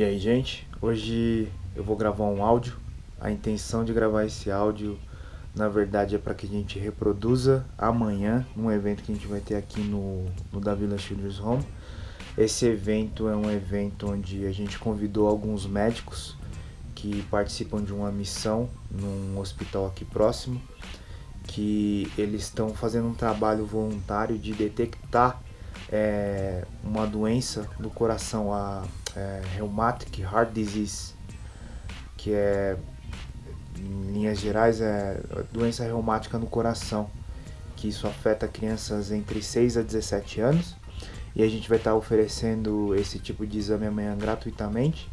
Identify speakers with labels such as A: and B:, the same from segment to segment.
A: E aí, gente? Hoje eu vou gravar um áudio. A intenção de gravar esse áudio, na verdade, é para que a gente reproduza amanhã, num evento que a gente vai ter aqui no, no Davila Children's Home. Esse evento é um evento onde a gente convidou alguns médicos que participam de uma missão num hospital aqui próximo, que eles estão fazendo um trabalho voluntário de detectar é, uma doença do coração, a é, Rheumatic Heart Disease, que é, em linhas gerais, é doença reumática no coração, que isso afeta crianças entre 6 a 17 anos. E a gente vai estar oferecendo esse tipo de exame amanhã gratuitamente.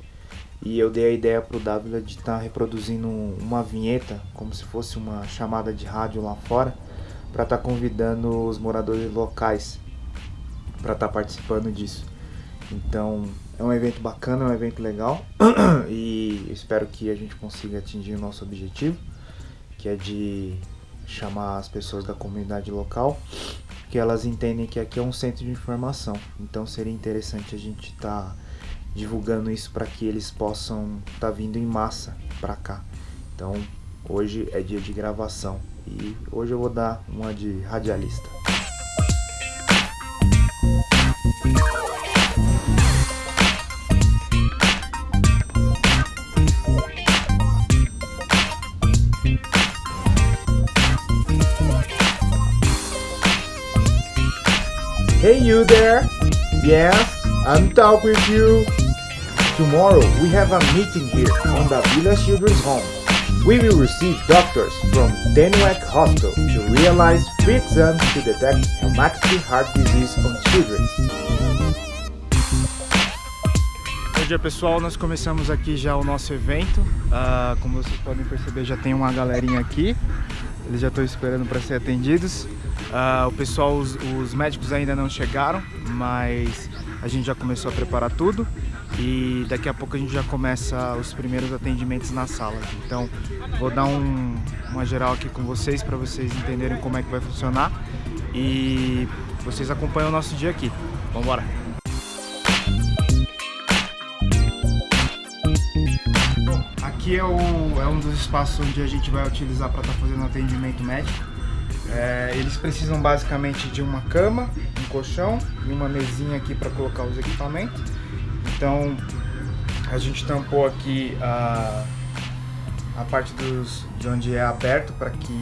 A: E eu dei a ideia para o Dávila de estar reproduzindo uma vinheta, como se fosse uma chamada de rádio lá fora, para estar convidando os moradores locais para estar participando disso. Então é um evento bacana, é um evento legal e espero que a gente consiga atingir o nosso objetivo, que é de chamar as pessoas da comunidade local, que elas entendem que aqui é um centro de informação. Então seria interessante a gente estar tá divulgando isso para que eles possam estar tá vindo em massa para cá. Então hoje é dia de gravação e hoje eu vou dar uma de radialista. Hey you there! Yes, I'm talk with you. Tomorrow we have a meeting here on the Villa Children's Home. We will receive doctors from Denwek Hospital to realize free exams to detect rheumatic heart disease on children. Bom dia pessoal, nós começamos aqui já o nosso evento. Uh, como vocês podem perceber, já tem uma galerinha aqui. Eles já estão esperando para ser atendidos. Uh, o pessoal, os, os, médicos ainda não chegaram, mas a gente já começou a preparar tudo e daqui a pouco a gente já começa os primeiros atendimentos na sala. Então vou dar um, uma geral aqui com vocês para vocês entenderem como é que vai funcionar e vocês acompanham o nosso dia aqui. Vamos embora! Aqui é, o, é um dos espaços onde a gente vai utilizar para estar tá fazendo atendimento médico. É, eles precisam basicamente de uma cama, um colchão e uma mesinha aqui para colocar os equipamentos. Então a gente tampou aqui a, a parte dos, de onde é aberto para que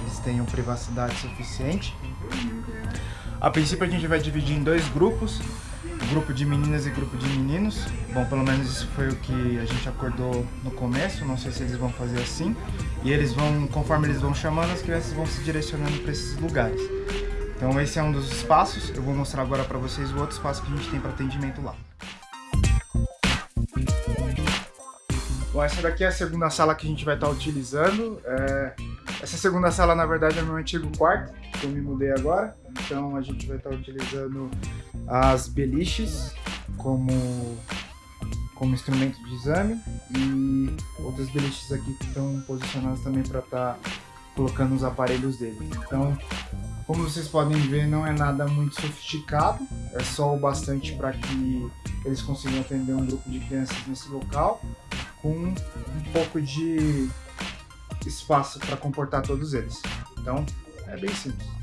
A: eles tenham privacidade suficiente. A princípio a gente vai dividir em dois grupos grupo de meninas e grupo de meninos. Bom, pelo menos isso foi o que a gente acordou no começo, não sei se eles vão fazer assim. E eles vão, conforme eles vão chamando, as crianças vão se direcionando para esses lugares. Então esse é um dos espaços, eu vou mostrar agora para vocês o outro espaço que a gente tem para atendimento lá. Bom, essa daqui é a segunda sala que a gente vai estar tá utilizando. É... Essa segunda sala, na verdade, é meu antigo quarto, que eu me mudei agora. Então a gente vai estar tá utilizando as beliches como, como instrumento de exame e outras beliches aqui que estão posicionadas também para estar tá colocando os aparelhos dele. Então, como vocês podem ver, não é nada muito sofisticado, é só o bastante para que eles consigam atender um grupo de crianças nesse local, com um pouco de espaço para comportar todos eles. Então, é bem simples.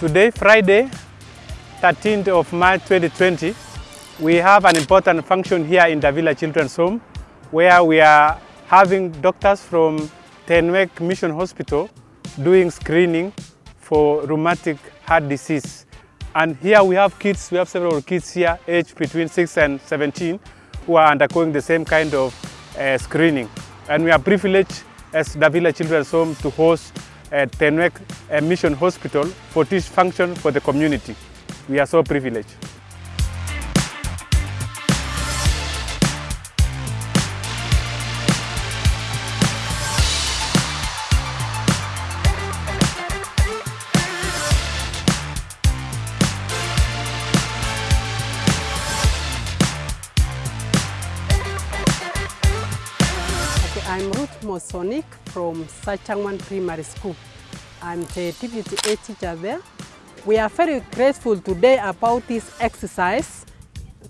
B: Today, Friday, 13th of March 2020, we have an important function here in Davila Children's Home where we are having doctors from Tenwek Mission Hospital doing screening for rheumatic heart disease. And here we have kids, we have several kids here aged between 6 and 17 who are undergoing the same kind of uh, screening. And we are privileged as Davila Children's Home to host at Tenwek Mission Hospital for this function for the community. We are so privileged.
C: I'm Ruth Mosonik from Sachangwan Primary School. I'm the deputy head teacher there. We are very grateful today about this exercise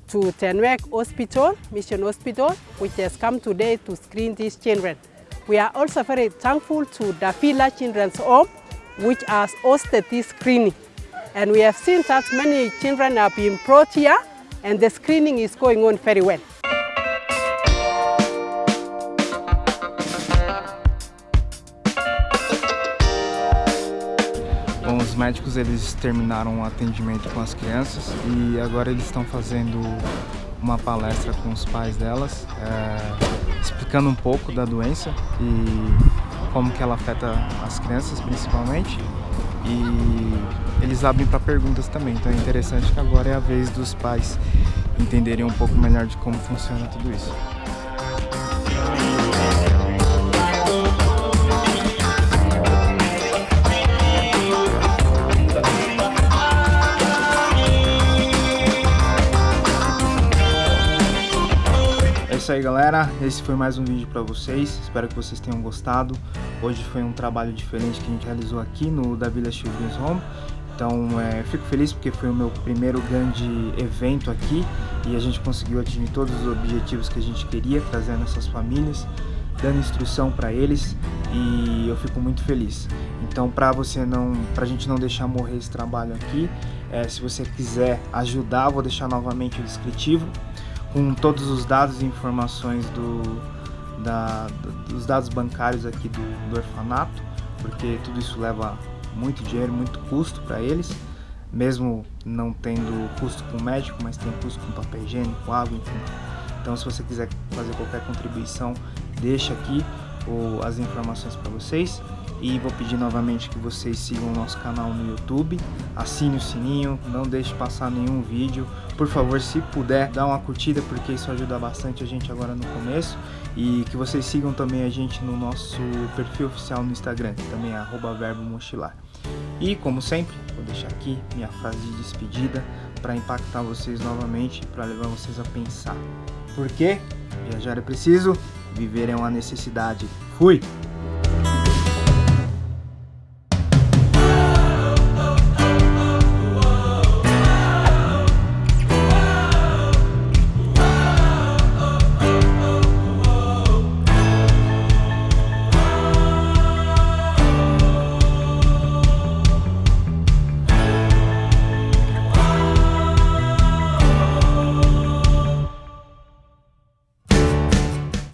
C: to Tenwek Hospital, Mission Hospital, which has come today to screen these children. We are also very thankful to Davila Children's Home, which has hosted this screening. And we have seen that many children are being brought here and the screening is going on very well.
A: Médicos eles terminaram o atendimento com as crianças e agora eles estão fazendo uma palestra com os pais delas, é, explicando um pouco da doença e como que ela afeta as crianças principalmente. E eles abrem para perguntas também, então é interessante que agora é a vez dos pais entenderem um pouco melhor de como funciona tudo isso. Isso aí galera, esse foi mais um vídeo para vocês, espero que vocês tenham gostado. Hoje foi um trabalho diferente que a gente realizou aqui no da Vila Children's Home. Então é, fico feliz porque foi o meu primeiro grande evento aqui e a gente conseguiu atingir todos os objetivos que a gente queria, trazendo essas famílias, dando instrução para eles e eu fico muito feliz. Então para você não, pra gente não deixar morrer esse trabalho aqui, é, se você quiser ajudar, vou deixar novamente o descritivo com todos os dados e informações do, da, dos dados bancários aqui do, do orfanato, porque tudo isso leva muito dinheiro, muito custo para eles, mesmo não tendo custo com médico, mas tem custo com papel higiênico, água, enfim. Então se você quiser fazer qualquer contribuição, deixa aqui o, as informações para vocês. E vou pedir novamente que vocês sigam o nosso canal no YouTube, assine o sininho, não deixe passar nenhum vídeo. Por favor, se puder, dá uma curtida porque isso ajuda bastante a gente agora no começo. E que vocês sigam também a gente no nosso perfil oficial no Instagram, que também é verbo mochilar. E como sempre, vou deixar aqui minha frase de despedida para impactar vocês novamente, para levar vocês a pensar. Por quê? Viajar é preciso, viver é uma necessidade. Fui!